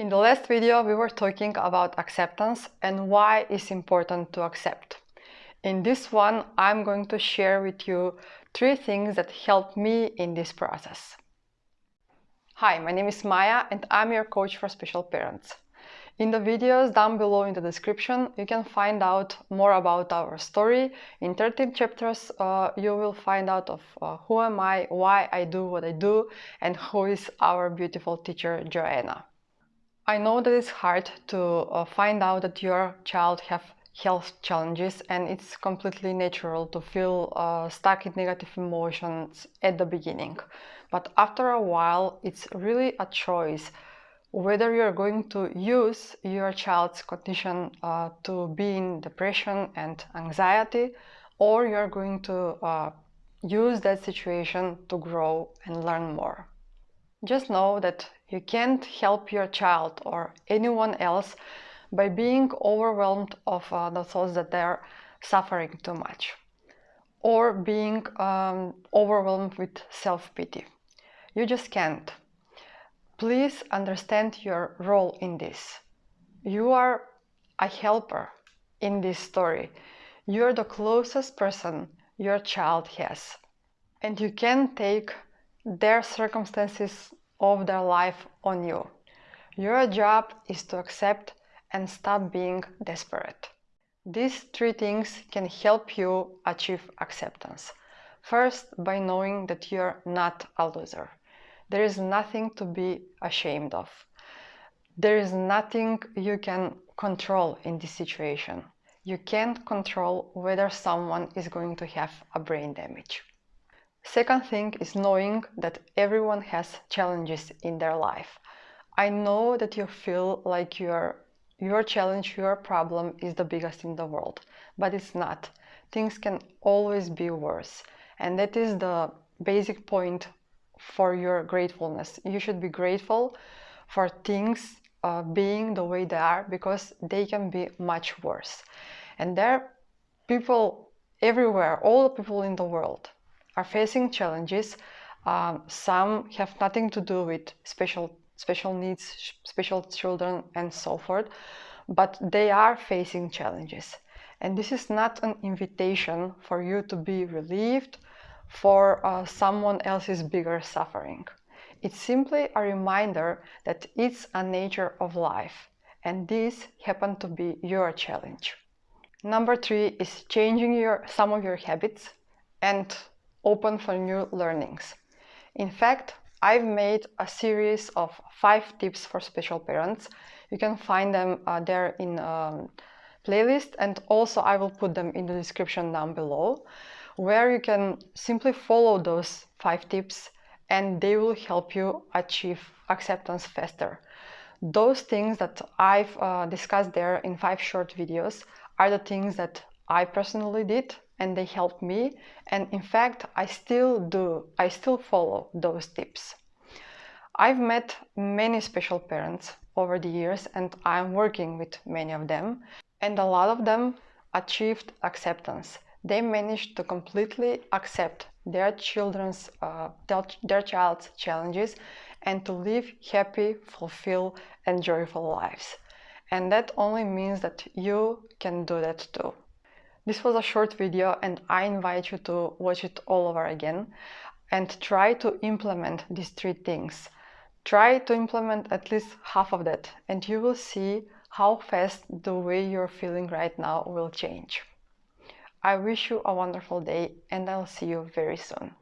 In the last video, we were talking about acceptance and why it's important to accept. In this one, I'm going to share with you three things that helped me in this process. Hi, my name is Maya and I'm your coach for special parents. In the videos down below in the description, you can find out more about our story. In 13 chapters, uh, you will find out of uh, who am I, why I do what I do, and who is our beautiful teacher, Joanna. I know that it's hard to uh, find out that your child have health challenges and it's completely natural to feel uh, stuck in negative emotions at the beginning. But after a while, it's really a choice whether you're going to use your child's condition uh, to be in depression and anxiety or you're going to uh, use that situation to grow and learn more. Just know that you can't help your child or anyone else by being overwhelmed of uh, the thoughts that they're suffering too much or being um, overwhelmed with self-pity. You just can't. Please understand your role in this. You are a helper in this story. You're the closest person your child has. And you can take their circumstances of their life on you. Your job is to accept and stop being desperate. These three things can help you achieve acceptance. First, by knowing that you're not a loser. There is nothing to be ashamed of. There is nothing you can control in this situation. You can't control whether someone is going to have a brain damage. Second thing is knowing that everyone has challenges in their life. I know that you feel like your your challenge, your problem is the biggest in the world, but it's not. Things can always be worse. And that is the basic point for your gratefulness. You should be grateful for things uh, being the way they are because they can be much worse. And there are people everywhere, all the people in the world are facing challenges. Um, some have nothing to do with special special needs, special children, and so forth, but they are facing challenges. And this is not an invitation for you to be relieved for uh, someone else's bigger suffering. It's simply a reminder that it's a nature of life, and this happened to be your challenge. Number three is changing your, some of your habits and open for new learnings. In fact, I've made a series of five tips for special parents. You can find them uh, there in um, playlist and also I will put them in the description down below where you can simply follow those five tips and they will help you achieve acceptance faster. Those things that I've uh, discussed there in five short videos are the things that I personally did and they helped me. And in fact I still do I still follow those tips. I've met many special parents over the years and I'm working with many of them. And a lot of them achieved acceptance. They managed to completely accept their children's uh, their, their child's challenges and to live happy fulfilled and joyful lives. And that only means that you can do that too this was a short video and I invite you to watch it all over again and try to implement these three things. Try to implement at least half of that and you will see how fast the way you're feeling right now will change. I wish you a wonderful day and I'll see you very soon.